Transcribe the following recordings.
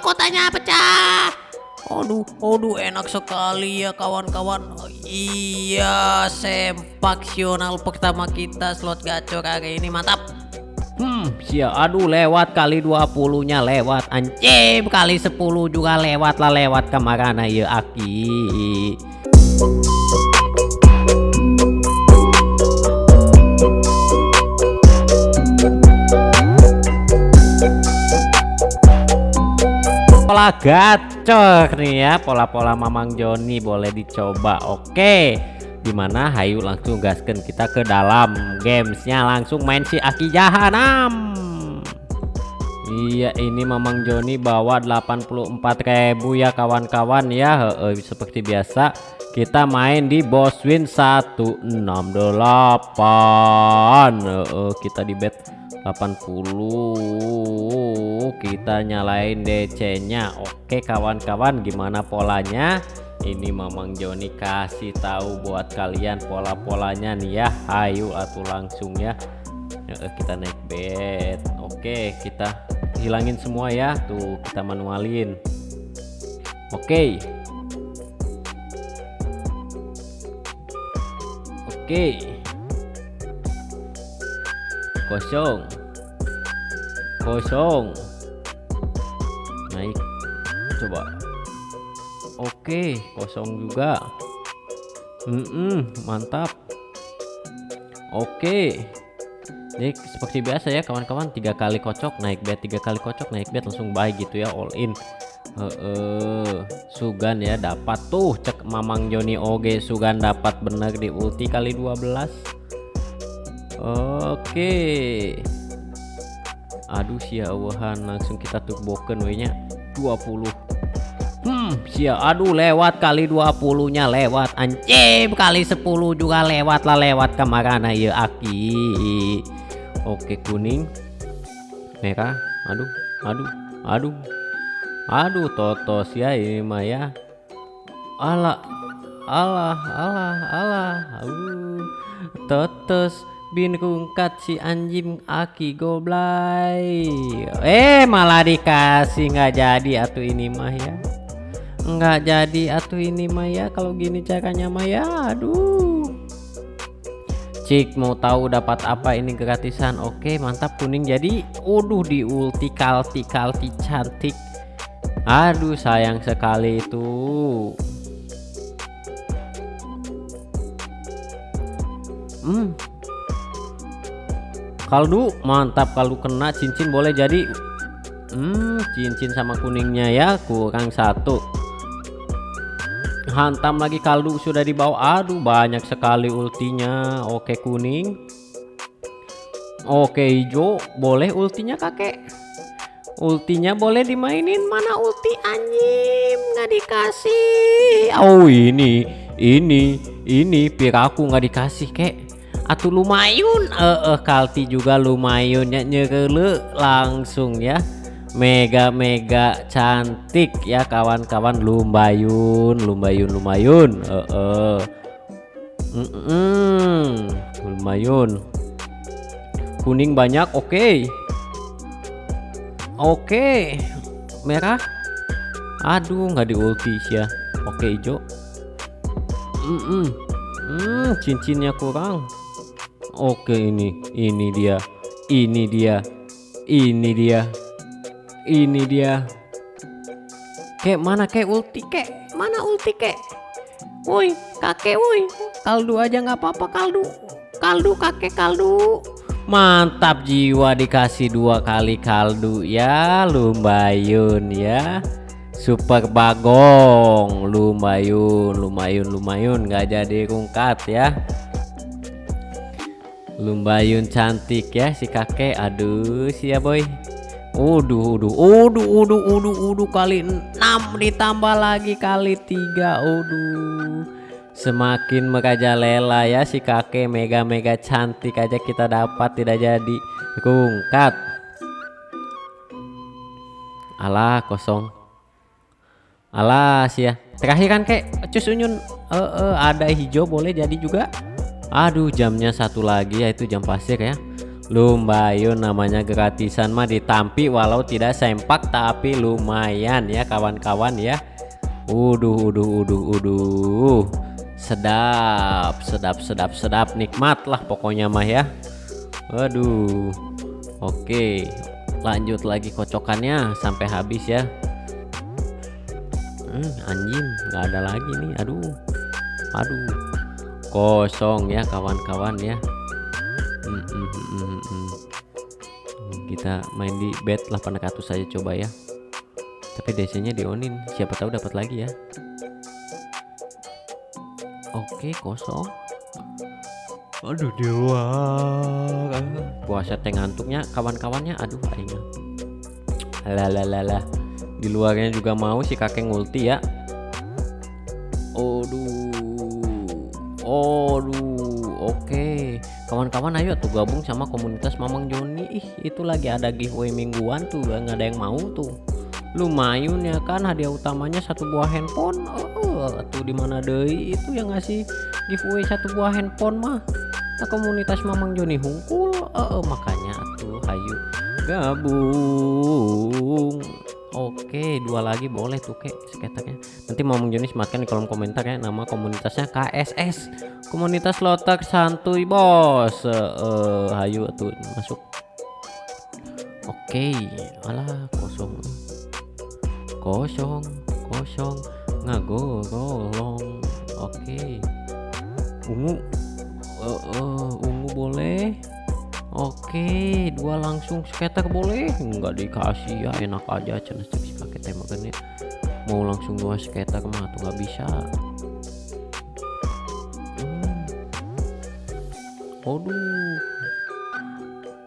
mahkotanya pecah. Aduh, aduh enak sekali ya kawan-kawan. Oh, iya, sempaksional pertama kita slot gacor hari ini mantap. Hmm, sia aduh lewat kali 20-nya lewat anjing kali 10 juga lewat lah lewat ke mana ya Aki. Pola gacor nih ya pola-pola Mamang Joni boleh dicoba oke. Di mana Hayu langsung gaskan kita ke dalam gamesnya langsung main si Aki Jahanam. Iya ini Mamang Joni bawa 84.000 ya kawan-kawan ya. He -he, seperti biasa kita main di boss win 168 he -he, kita di bet 80 kita nyalain DC nya Oke kawan-kawan gimana polanya? Ini Mamang Joni kasih tahu buat kalian pola-polanya nih ya. Ayo atau langsung ya. Kita naik bet Oke kita hilangin semua ya. Tuh kita manualin. Oke. Oke kosong. Kosong. Naik. Coba. Oke kosong juga. Mm -mm, mantap. Oke. Jadi seperti biasa ya kawan-kawan. Tiga kali kocok naik bet. Tiga kali kocok naik bet. Langsung baik gitu ya all in. Uh, uh, Sugan ya dapat tuh. Cek Mamang Joni Oge Sugan dapat. Bener di ulti kali 12 Oke. Aduh sia awahan langsung kita turbokan nya 20. Hmm, sia aduh lewat kali 20-nya lewat anjing kali 10 juga lewat lah lewat ke mana ya Aki. Oke kuning. Merah. Aduh, aduh, aduh. Aduh totos ya ini mah ya. Allah Allah Allah Allah. Uh, totos bin rungkat si anjing aki goblay eh malah dikasih. Nggak jadi atuh ini mah ya. Nggak jadi atuh ini mah ya. Kalau gini caranya mah ya aduh. Cik mau tahu dapat apa ini gratisan? Oke mantap. Kuning jadi uduh di ulti kalti kalti cantik. Aduh sayang sekali itu. Hmm kaldu mantap kaldu kena cincin boleh jadi. Hmm, cincin sama kuningnya ya kurang satu. Hantam lagi kaldu sudah dibawa aduh banyak sekali ultinya. Oke kuning. Oke hijau. Boleh ultinya kakek? Ultinya boleh dimainin? Mana ulti anjing? Nggak dikasih. Oh ini ini ini piraku nggak dikasih kek atau lumayan eh, eh kalti juga lumayan ya nyerele langsung ya mega mega cantik ya kawan-kawan lumbayun lumbayun lumayan eh, eh. Mm -mm. lumayan kuning banyak oke okay. oke okay. merah aduh nggak di ulti ya oke okay, hijau mm -mm. Hmm, cincinnya kurang Oke ini ini dia ini dia ini dia ini dia. Kek mana kek ulti kek? Mana ulti kek? Woi kakek woi. Kaldu aja nggak apa-apa kaldu. Kaldu kakek kaldu. Mantap jiwa dikasih dua kali kaldu ya lumayan ya. Super bagong lumayan lumayan lumayan nggak jadi rungkat ya Lumbayun cantik ya si kakek. Aduh, sia boy. Uduh, uduh, uduh, uduh, uduh, uduh kali 6 ditambah lagi kali 3. Uduh. Semakin merajalela ya si kakek mega-mega cantik aja kita dapat tidak jadi rungkat. Alah kosong. Alas ya. Terakhir kan kek cus unyun uh, uh, ada hijau boleh jadi juga. Aduh jamnya satu lagi yaitu jam pasir ya. Lumayan namanya gratisan mah ditampi walau tidak sempak tapi lumayan ya kawan-kawan ya. Uduh uduh uduh uduh. Sedap sedap sedap sedap. Nikmat lah pokoknya mah ya. Waduh Oke lanjut lagi kocokannya sampai habis ya. Hmm, anjing nggak ada lagi nih. Aduh aduh kosong ya kawan-kawan ya. Hmm, hmm, hmm, kita main di bed 800 saja coba ya. Tapi DC nya dionin siapa tahu dapat lagi ya. Oke kosong. Aduh dewa. Puasa teh ngantuknya kawan-kawannya aduh aing lalalala di luarnya juga mau si kakek ngulti ya aduh oke. Kawan-kawan ayo tuh gabung sama komunitas Mamang Joni. Ih itu lagi ada giveaway mingguan tuh nggak ada yang mau tuh. Lumayan ya kan hadiah utamanya satu buah handphone. Oh, tuh di mana deh itu yang ngasih giveaway satu buah handphone mah? Nah, komunitas Mamang Joni hungkul oh, makanya tuh hayu gabung Oke, dua lagi boleh tuh kek skaternya. Nanti mau Joni sematkan di kolom komentar ya nama komunitasnya KSS. Komunitas Lotak Santuy Bos. Uh, uh, hayu tuh masuk. Oke, alah kosong. Kosong, kosong. Ngagolong. Oke. Ungu. Uh, uh, ungu boleh. Oke dua langsung skater boleh. Nggak dikasih ya enak aja. Cina si pakai tembakannya mau langsung dua skater mah tuh nggak bisa. Hmm. Aduh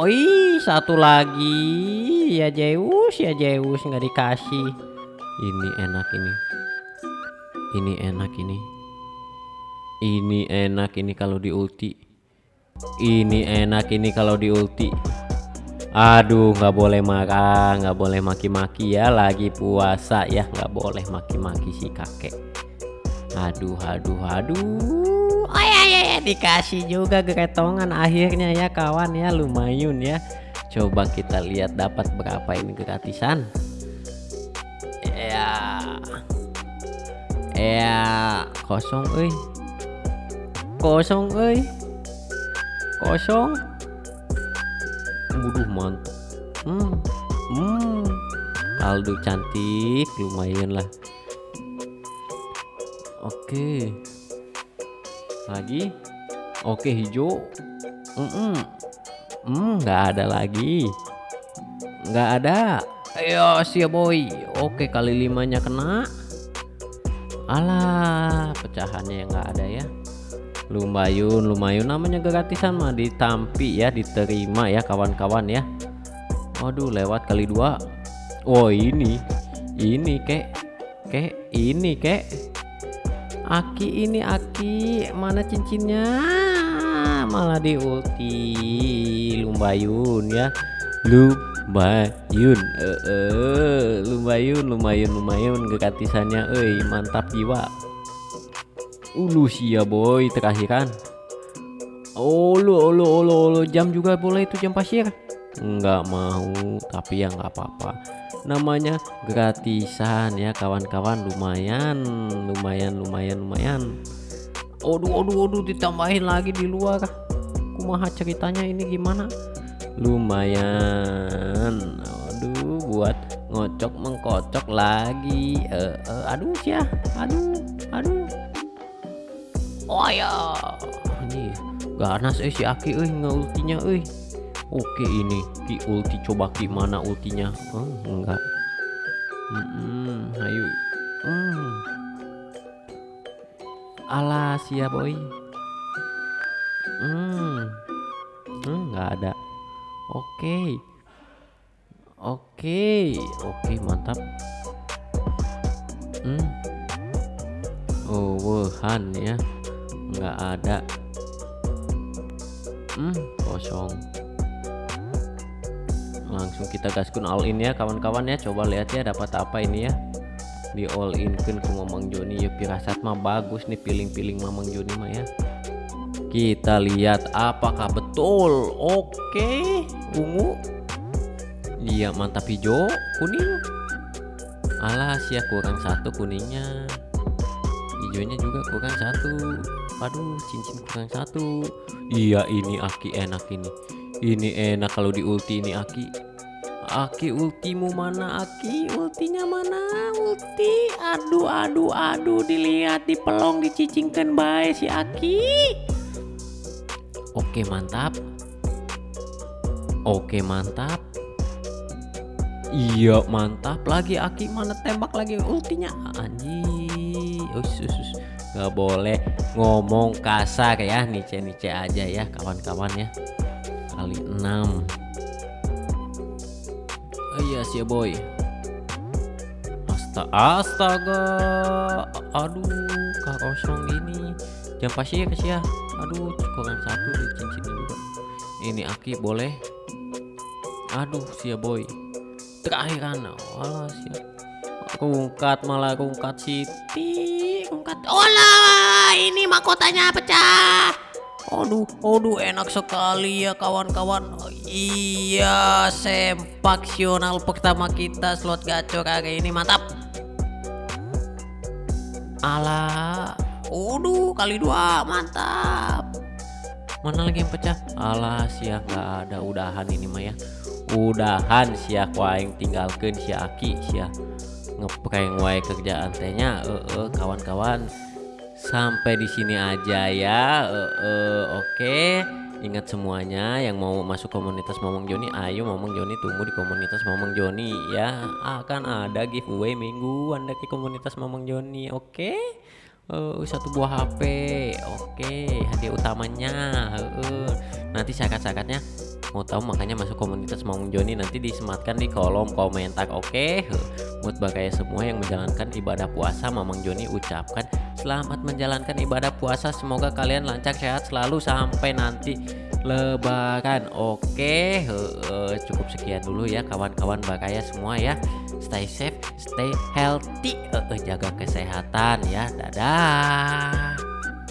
Oi satu lagi. Ya Zeus ya Zeus nggak dikasih. Ini enak ini. Ini enak ini. Ini enak ini kalau di ulti ini enak ini kalau di ulti. Aduh nggak boleh marah nggak boleh maki-maki ya. Lagi puasa ya nggak boleh maki-maki si kakek. Aduh aduh aduh. Oh ya ya ya dikasih juga keretongan akhirnya ya kawan ya. Lumayan ya. Coba kita lihat dapat berapa ini gratisan. Ya. Ya kosong eh kosong eh kosong. Waduh mantap hmm. Hmm. Aldo cantik lumayan lah. Oke. Lagi? Oke hijau. Mm -mm. Hmm, nggak ada lagi. Nggak ada. Ayo siap boy. Oke kali limanya kena. Alah pecahannya yang nggak ada ya lumayan lumayan. Namanya gratisan mah ditampi ya diterima ya kawan-kawan ya. Waduh lewat kali dua. Oh ini. Ini kek. Kek ini kek. Aki ini Aki. Mana cincinnya? Malah di ulti lumbayun ya. Lumbayun. Eh -e, lumbayun lumayan lumayan gratisannya. Eh mantap jiwa Ulu sia boy terakhiran. Ulu ulu ulu ulu jam juga boleh itu jam pasir? Enggak mau tapi ya nggak apa-apa. Namanya gratisan ya kawan-kawan. Lumayan lumayan lumayan lumayan. Aduh aduh aduh ditambahin lagi di luar. Kumaha ceritanya ini gimana? Lumayan. Aduh buat ngocok mengkocok lagi. Uh, uh, aduh ya aduh aduh oh ya ini ganas eh si Aki eh nggak ultinya eh. Oke ini ki ulti coba ki mana ultinya? Oh, enggak. Mm -mm, ayo. Mm. alas ya boy. Hmm. Hmm nggak ada. Oke. Oke. Oke mantap. Hmm. Oh Wuhan ya nggak ada. Hmm kosong. Langsung kita gaskun all in ya kawan-kawan ya. Coba lihat ya dapat apa ini ya. Di all in kan ke Mamang Joni ya pirasat mah bagus nih piling-piling Mamang Joni mah ya. Kita lihat apakah betul. Oke ungu. Iya mantap hijau kuning. Alas ya kurang satu kuningnya hijaunya juga kurang satu. Aduh cincin kurang satu. Iya ini aki enak ini. Ini enak kalau di ulti ini aki. Aki ultimu mana aki? Ultinya mana? Ulti? Aduh aduh aduh dilihat dipelong dicicingkan baik si aki. Oke mantap. Oke mantap. Iya mantap lagi Aki. Mana tembak lagi ultinya? Anjing us, us, us. Gak boleh ngomong kasar ya nice nice aja ya kawan-kawan ya. Kali 6 oh, iya sih boy. Astaga astaga. Aduh kosong ini. Jam pasti ya kasih ya. Aduh kurang satu di cincin juga ini Aki boleh. Aduh sih boy. Terakhir kan? Walah sih rungkat malah rungkat Siti rungkat Olah, ini mahkotanya pecah. Aduh, aduh enak sekali ya kawan-kawan. Iya, sempaksional pertama kita slot gacor hari ini mantap. Alah, aduh kali dua mantap. mana lagi yang pecah alah sia nggak ada udahan ini mah ya udahan sia waing tinggalkan si Aki sia ngeprank wae kerjaan tehnya eh eh, kawan-kawan. Sampai di sini aja ya eh oke. Ingat semuanya yang mau masuk komunitas Momong Joni ayo Momong Joni tunggu di komunitas Momong Joni ya. Akan ada giveaway mingguan dari komunitas Momong Joni oke? Eh, satu buah HP oke. Hadiah utamanya eh, nanti syarat-syaratnya mau tahu makanya masuk komunitas Momong Joni nanti disematkan di kolom komentar oke? Buat bagaya semua yang menjalankan ibadah puasa Mamang Joni ucapkan selamat menjalankan ibadah puasa. Semoga kalian lancar sehat selalu sampai nanti lebaran oke? Heeh, cukup sekian dulu ya kawan-kawan bagaya semua ya. Stay safe stay healthy Heeh, jaga kesehatan ya. Dadah